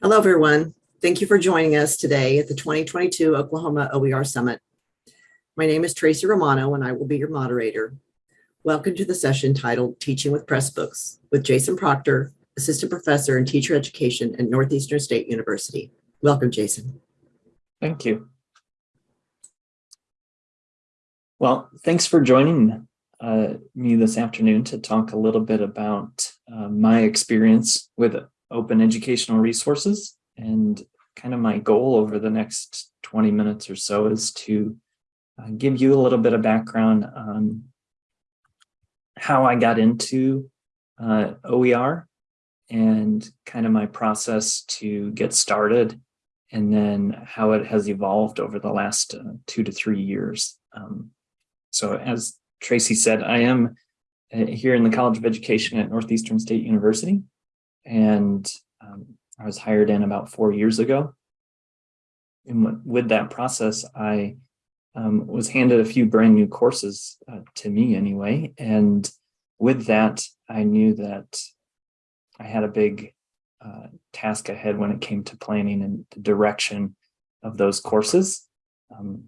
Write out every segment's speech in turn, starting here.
Hello, everyone. Thank you for joining us today at the 2022 Oklahoma OER Summit. My name is Tracy Romano, and I will be your moderator. Welcome to the session titled Teaching with Pressbooks with Jason Proctor, Assistant Professor in Teacher Education at Northeastern State University. Welcome, Jason. Thank you. Well, thanks for joining uh, me this afternoon to talk a little bit about uh, my experience with open educational resources and kind of my goal over the next 20 minutes or so is to uh, give you a little bit of background on how I got into uh, OER and kind of my process to get started and then how it has evolved over the last uh, two to three years. Um, so as Tracy said, I am uh, here in the College of Education at Northeastern State University, and um, I was hired in about four years ago. And with that process, I um, was handed a few brand new courses uh, to me anyway. And with that, I knew that I had a big uh, task ahead when it came to planning and the direction of those courses. Um,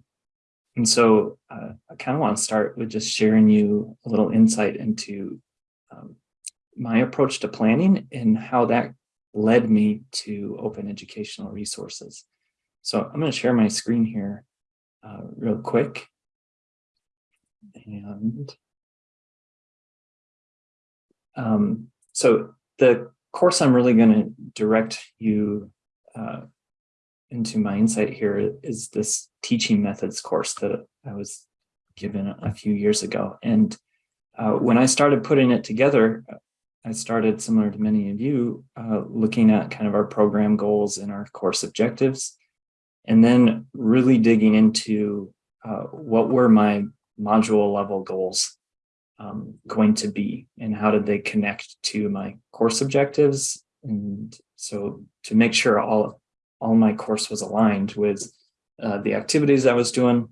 and so uh, I kind of want to start with just sharing you a little insight into um, my approach to planning and how that led me to open educational resources. So I'm going to share my screen here uh, real quick. And um, so the course I'm really going to direct you uh, into my insight here is this teaching methods course that I was given a few years ago. And uh, when I started putting it together, I started similar to many of you, uh, looking at kind of our program goals and our course objectives, and then really digging into uh, what were my module level goals um, going to be and how did they connect to my course objectives. And so to make sure all, all my course was aligned with uh, the activities I was doing.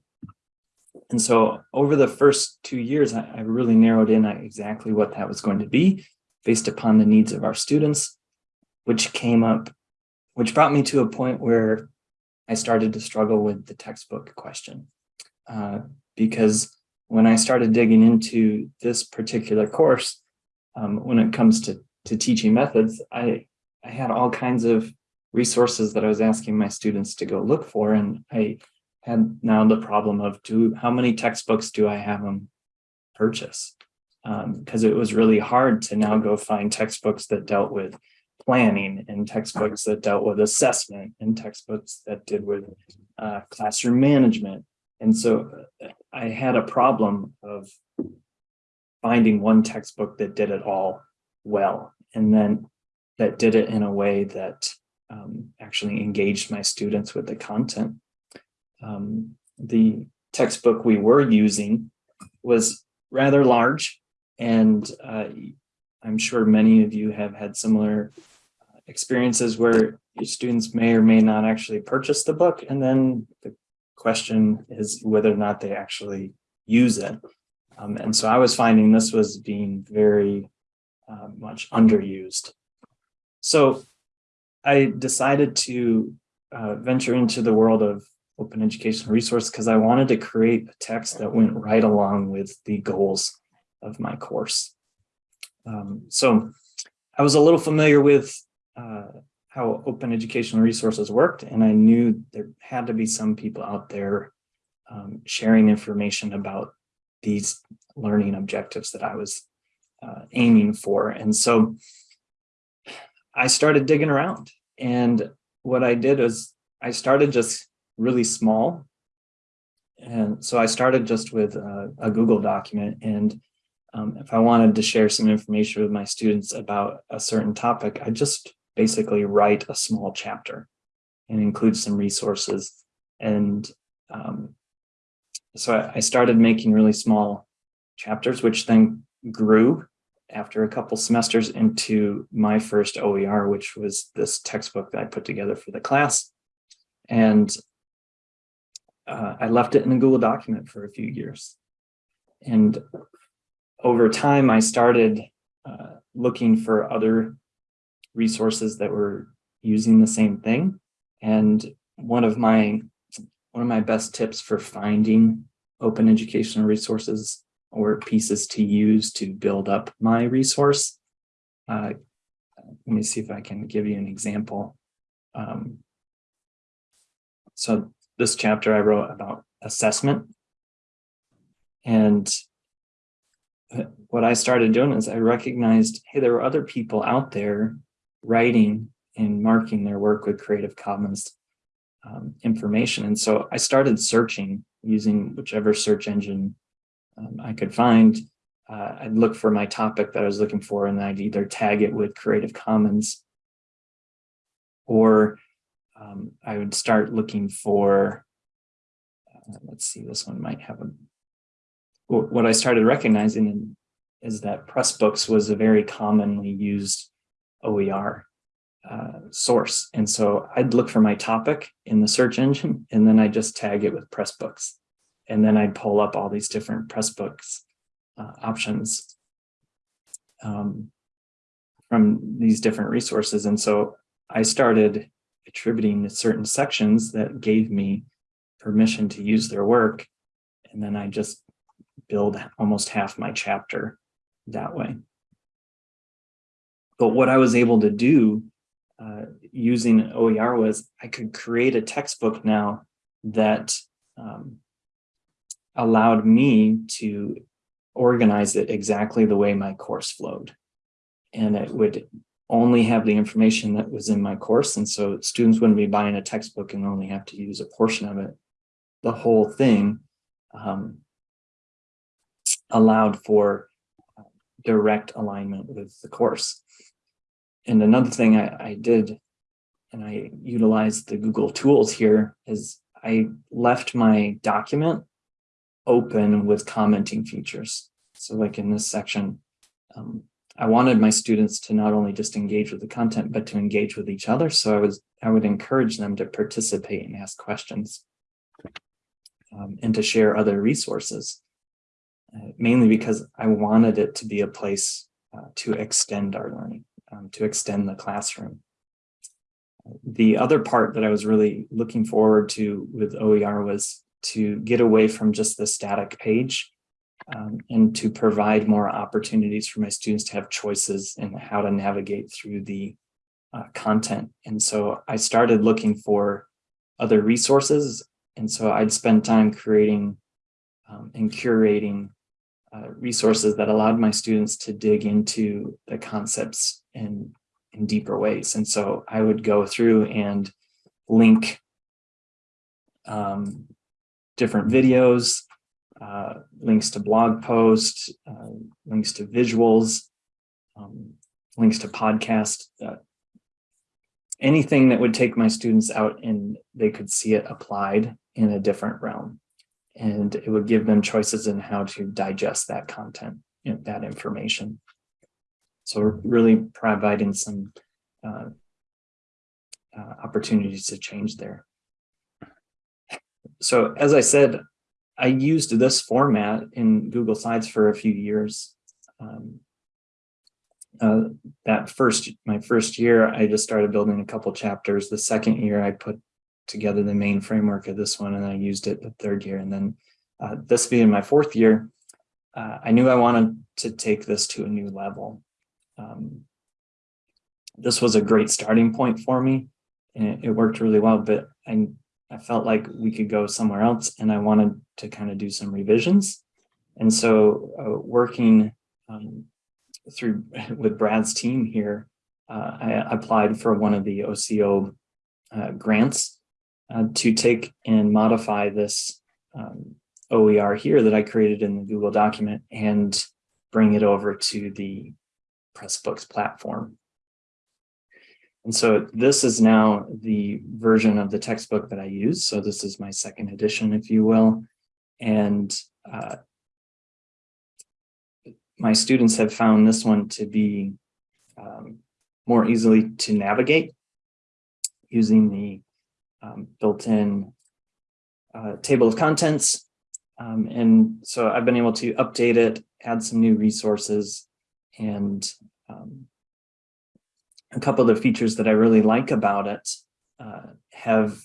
And so over the first two years, I, I really narrowed in exactly what that was going to be based upon the needs of our students, which came up, which brought me to a point where I started to struggle with the textbook question. Uh, because when I started digging into this particular course, um, when it comes to, to teaching methods, I, I had all kinds of resources that I was asking my students to go look for. And I had now the problem of do how many textbooks do I have them purchase? Because um, it was really hard to now go find textbooks that dealt with planning and textbooks that dealt with assessment and textbooks that did with uh, classroom management. And so uh, I had a problem of finding one textbook that did it all well, and then that did it in a way that um, actually engaged my students with the content. Um, the textbook we were using was rather large and uh, I'm sure many of you have had similar uh, experiences where your students may or may not actually purchase the book. And then the question is whether or not they actually use it. Um, and so I was finding this was being very uh, much underused. So I decided to uh, venture into the world of open educational resource because I wanted to create a text that went right along with the goals of my course. Um, so I was a little familiar with uh, how open educational resources worked, and I knew there had to be some people out there um, sharing information about these learning objectives that I was uh, aiming for. And so I started digging around. And what I did was I started just really small. And so I started just with a, a Google document and um, if I wanted to share some information with my students about a certain topic, I just basically write a small chapter and include some resources. And um, so I, I started making really small chapters, which then grew after a couple semesters into my first OER, which was this textbook that I put together for the class. And uh, I left it in a Google document for a few years. And over time, I started uh, looking for other resources that were using the same thing. And one of my one of my best tips for finding open educational resources or pieces to use to build up my resource. Uh, let me see if I can give you an example. Um, so this chapter I wrote about assessment. And what I started doing is I recognized, hey, there were other people out there writing and marking their work with Creative Commons um, information. And so I started searching using whichever search engine um, I could find. Uh, I'd look for my topic that I was looking for and I'd either tag it with Creative Commons or um, I would start looking for, uh, let's see, this one might have a, what I started recognizing is that Pressbooks was a very commonly used OER uh, source. And so I'd look for my topic in the search engine, and then I just tag it with Pressbooks. And then I'd pull up all these different Pressbooks uh, options um, from these different resources. And so I started attributing to certain sections that gave me permission to use their work. And then I just build almost half my chapter that way. But what I was able to do uh, using OER was I could create a textbook now that um, allowed me to organize it exactly the way my course flowed. And it would only have the information that was in my course. And so students wouldn't be buying a textbook and only have to use a portion of it. The whole thing um, allowed for direct alignment with the course. And another thing I, I did, and I utilized the Google tools here, is I left my document open with commenting features. So like in this section, um, I wanted my students to not only just engage with the content, but to engage with each other. So I was I would encourage them to participate and ask questions um, and to share other resources, mainly because I wanted it to be a place uh, to extend our learning, um, to extend the classroom. The other part that I was really looking forward to with OER was to get away from just the static page um, and to provide more opportunities for my students to have choices in how to navigate through the uh, content. And so I started looking for other resources. And so I'd spend time creating um, and curating uh, resources that allowed my students to dig into the concepts in, in deeper ways. And so I would go through and link um, different videos, uh, links to blog posts, uh, links to visuals, um, links to podcast, uh, anything that would take my students out and they could see it applied in a different realm. And it would give them choices in how to digest that content, and that information. So really providing some uh, uh, opportunities to change there. So as I said, I used this format in Google Slides for a few years. Um, uh, that first, my first year, I just started building a couple chapters. The second year, I put together the main framework of this one, and I used it the third year. And then uh, this being my fourth year, uh, I knew I wanted to take this to a new level. Um, this was a great starting point for me, and it, it worked really well. But I I felt like we could go somewhere else and I wanted to kind of do some revisions. And so uh, working um, through with Brad's team here, uh, I applied for one of the OCO uh, grants uh, to take and modify this um, OER here that I created in the Google document and bring it over to the Pressbooks platform. And so this is now the version of the textbook that I use. So this is my second edition, if you will. And uh, my students have found this one to be um, more easily to navigate using the um, built-in uh, table of contents. Um, and so I've been able to update it, add some new resources, and um, a couple of the features that I really like about it uh, have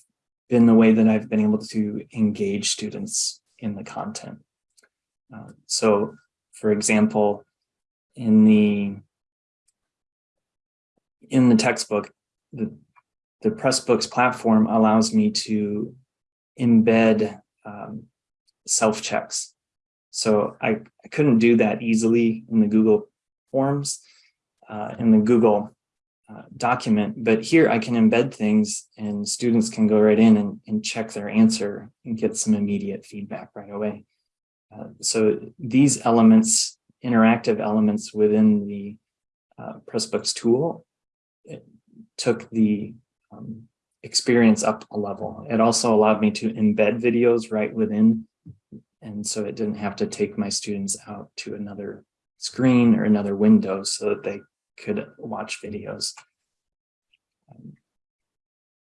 been the way that I've been able to engage students in the content. Uh, so, for example, in the in the textbook, the, the Pressbooks platform allows me to embed um, self-checks. So I, I couldn't do that easily in the Google Forms, uh, in the Google uh, document, but here I can embed things and students can go right in and, and check their answer and get some immediate feedback right away. Uh, so these elements, interactive elements within the uh, Pressbooks tool, took the um, experience up a level. It also allowed me to embed videos right within. And so it didn't have to take my students out to another screen or another window so that they could watch videos. Um,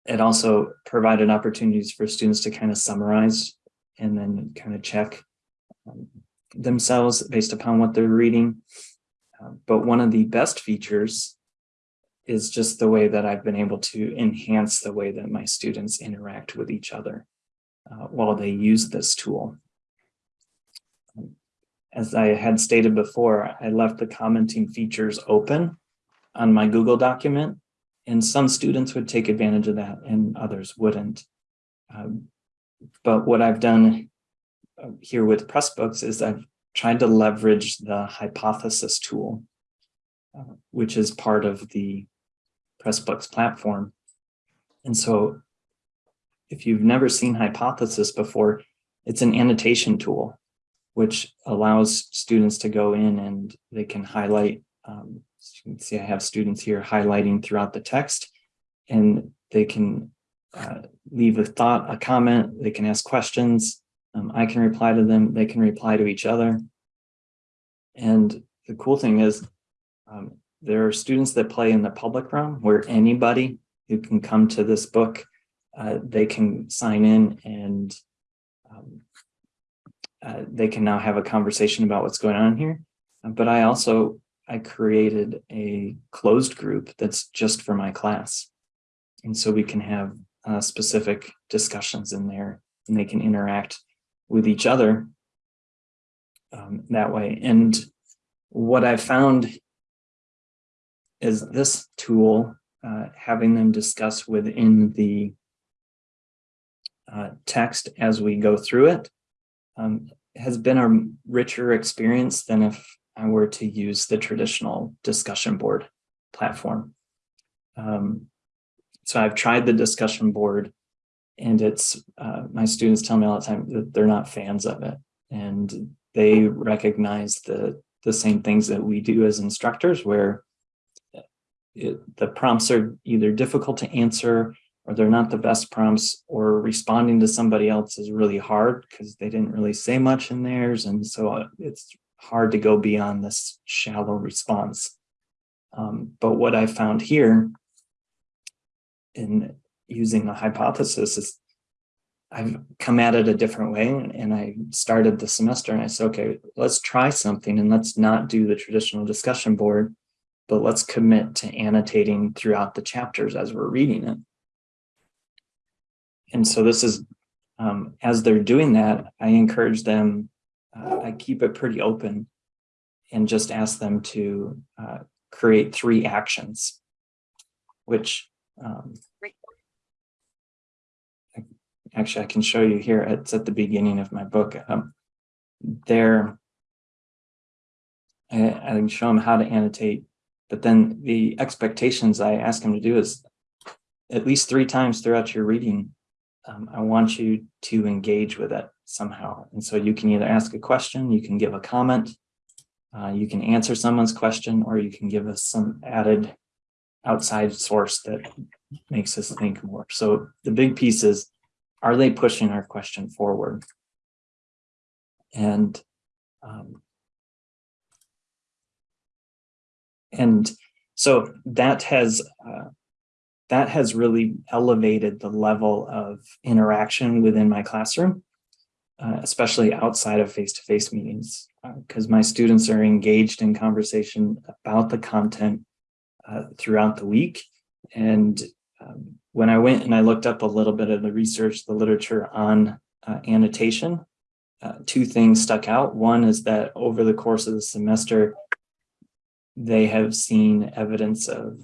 it also provided opportunities for students to kind of summarize and then kind of check um, themselves based upon what they're reading. Uh, but one of the best features is just the way that I've been able to enhance the way that my students interact with each other uh, while they use this tool. As I had stated before, I left the commenting features open on my Google document, and some students would take advantage of that and others wouldn't. Um, but what I've done uh, here with Pressbooks is I've tried to leverage the hypothesis tool, uh, which is part of the Pressbooks platform. And so if you've never seen Hypothesis before, it's an annotation tool, which allows students to go in and they can highlight. Um, you can see I have students here highlighting throughout the text and they can uh, leave a thought, a comment, they can ask questions. Um, I can reply to them, they can reply to each other. And the cool thing is um, there are students that play in the public realm where anybody who can come to this book, uh, they can sign in and um, uh, they can now have a conversation about what's going on here. But I also, I created a closed group that's just for my class. And so we can have uh, specific discussions in there and they can interact with each other um, that way. And what I found is this tool, uh, having them discuss within the uh, text as we go through it, um, has been a richer experience than if I were to use the traditional discussion board platform. Um, so I've tried the discussion board and it's, uh, my students tell me all the time that they're not fans of it. And they recognize the, the same things that we do as instructors where it, the prompts are either difficult to answer or they're not the best prompts or responding to somebody else is really hard because they didn't really say much in theirs. And so uh, it's hard to go beyond this shallow response. Um, but what I found here in using the hypothesis is I've come at it a different way and I started the semester and I said, okay, let's try something and let's not do the traditional discussion board but let's commit to annotating throughout the chapters as we're reading it. And so this is, um, as they're doing that, I encourage them, uh, I keep it pretty open and just ask them to uh, create three actions, which um, actually I can show you here. It's at the beginning of my book. Um, there, I, I can show them how to annotate but then the expectations I ask them to do is at least three times throughout your reading, um, I want you to engage with it somehow. And so you can either ask a question, you can give a comment, uh, you can answer someone's question, or you can give us some added outside source that makes us think more. So the big piece is, are they pushing our question forward? And um, and so that has uh, that has really elevated the level of interaction within my classroom, uh, especially outside of face-to-face -face meetings, because uh, my students are engaged in conversation about the content. uh, throughout the week. And um, when I went and I looked up a little bit of the research, the literature on uh, annotation, uh, two things stuck out. One is that over the course of the semester, they have seen evidence of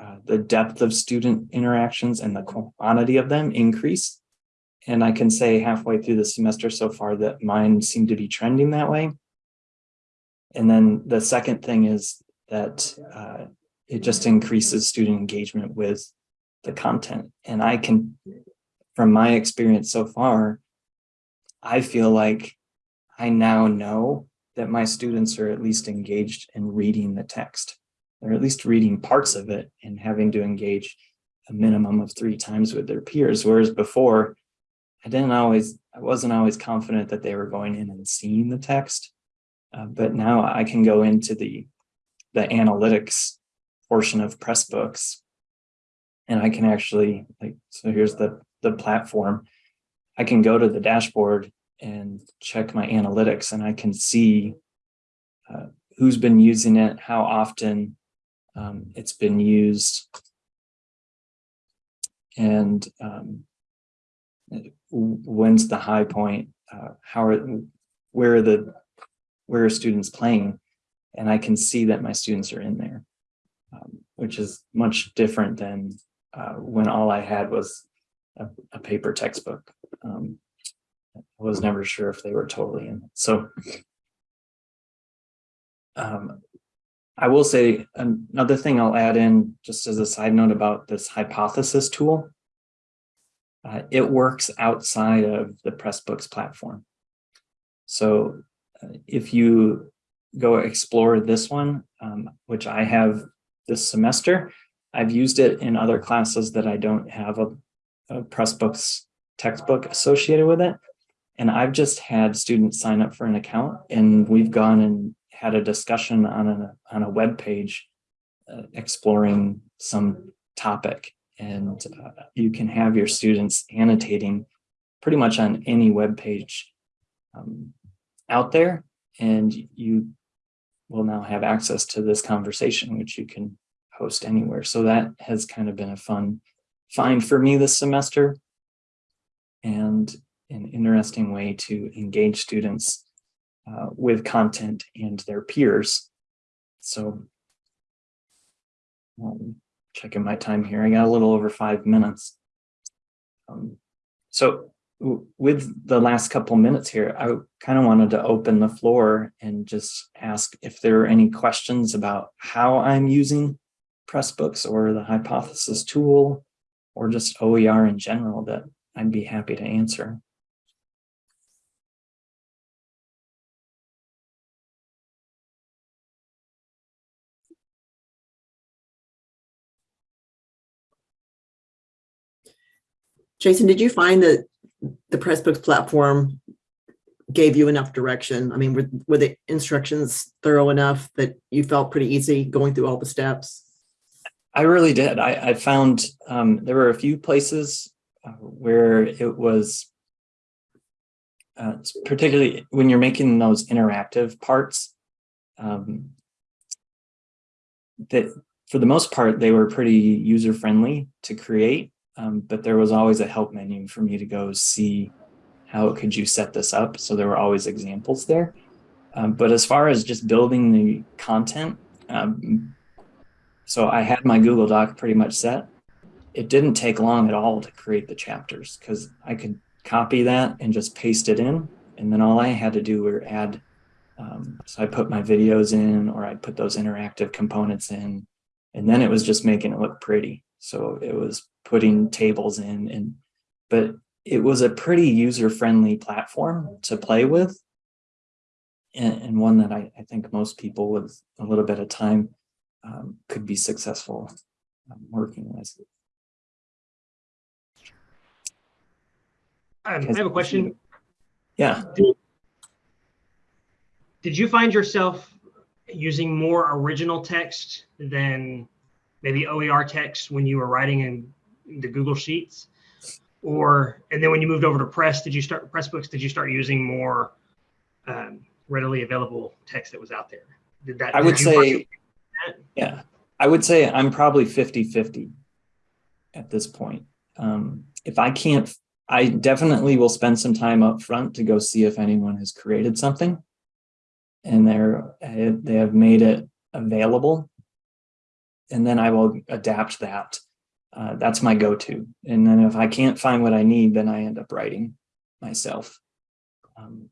uh, the depth of student interactions and the quantity of them increase. And I can say halfway through the semester so far that mine seem to be trending that way. And then the second thing is that uh, it just increases student engagement with the content. And I can, from my experience so far, I feel like I now know that my students are at least engaged in reading the text. They're at least reading parts of it and having to engage a minimum of three times with their peers. Whereas before, I didn't always, I wasn't always confident that they were going in and seeing the text. Uh, but now I can go into the, the analytics portion of Pressbooks and I can actually like, so here's the, the platform. I can go to the dashboard and check my analytics and I can see uh, who's been using it, how often um, it's been used, and um, when's the high point, uh, how are, where are the, where are students playing? And I can see that my students are in there, um, which is much different than uh, when all I had was a, a paper textbook. Um, I was never sure if they were totally in. So um, I will say another thing I'll add in just as a side note about this hypothesis tool. Uh, it works outside of the Pressbooks platform. So uh, if you go explore this one, um, which I have this semester, I've used it in other classes that I don't have a, a Pressbooks textbook associated with it. And I've just had students sign up for an account and we've gone and had a discussion on a, on a web page uh, exploring some topic. And uh, you can have your students annotating pretty much on any web page um, out there and you will now have access to this conversation which you can host anywhere. So that has kind of been a fun find for me this semester. And an interesting way to engage students uh, with content and their peers. So um, checking my time here, I got a little over five minutes. Um, so with the last couple minutes here, I kind of wanted to open the floor and just ask if there are any questions about how I'm using Pressbooks or the hypothesis tool or just OER in general that I'd be happy to answer. Jason, did you find that the Pressbooks platform gave you enough direction? I mean, were, were the instructions thorough enough that you felt pretty easy going through all the steps? I really did. I, I found um, there were a few places uh, where it was uh, particularly when you're making those interactive parts um, that for the most part, they were pretty user friendly to create um, but there was always a help menu for me to go see how could you set this up. So there were always examples there. Um, but as far as just building the content, um, so I had my Google Doc pretty much set. It didn't take long at all to create the chapters because I could copy that and just paste it in. And then all I had to do were add, um, so I put my videos in or I'd put those interactive components in, and then it was just making it look pretty. So it was putting tables in and but it was a pretty user-friendly platform to play with and, and one that I, I, think most people with a little bit of time um, could be successful um, working with. Um, I have a question. Yeah. Did, did you find yourself using more original text than maybe OER text when you were writing in the Google Sheets? Or, and then when you moved over to Press, did you start, Pressbooks, did you start using more um, readily available text that was out there? Did that? I would say, yeah, I would say I'm probably 50 50 at this point. Um, if I can't, I definitely will spend some time up front to go see if anyone has created something and they're, eh, they have made it available. And then I will adapt that. Uh, that's my go-to. And then if I can't find what I need, then I end up writing myself. Um,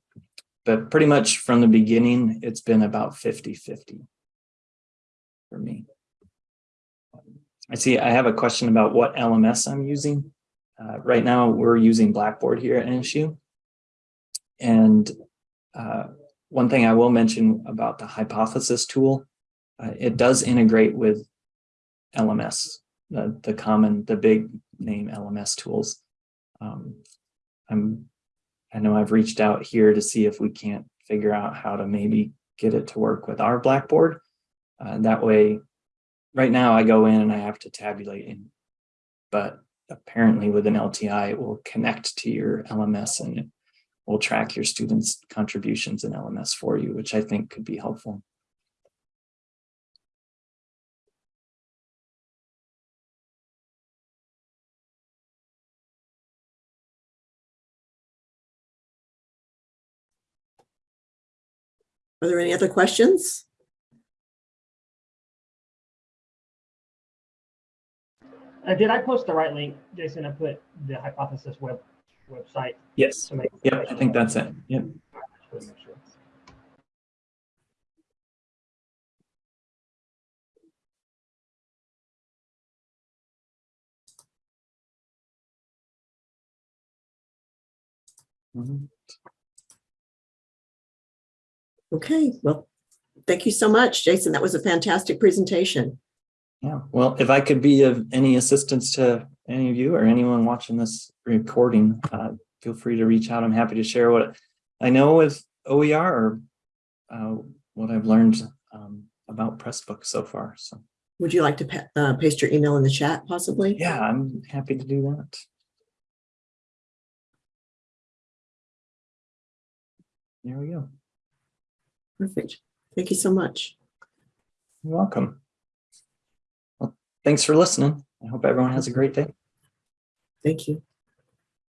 but pretty much from the beginning, it's been about 50 50 for me. I see I have a question about what LMS I'm using. Uh, right now, we're using Blackboard here at NSU. And uh, one thing I will mention about the hypothesis tool, uh, it does integrate with LMS, the, the common, the big name LMS tools. Um, I'm, I know I've reached out here to see if we can't figure out how to maybe get it to work with our Blackboard. Uh, that way, right now I go in and I have to tabulate in, but apparently with an LTI, it will connect to your LMS and it will track your students' contributions in LMS for you, which I think could be helpful. Are there any other questions? Uh, did I post the right link, Jason? I put the hypothesis web website Yes. to make. Yep, I think that's it. Yep. Just wanna make sure. Mhm. Okay, well, thank you so much, Jason. That was a fantastic presentation. Yeah, well, if I could be of any assistance to any of you or anyone watching this recording, uh, feel free to reach out. I'm happy to share what I know with OER or uh, what I've learned um, about Pressbook so far. So Would you like to pa- uh, paste your email in the chat possibly? yeah, I'm happy to do that. There we go. Perfect. Thank you so much. You're welcome. Well, thanks for listening. I hope everyone has a great day. Thank you.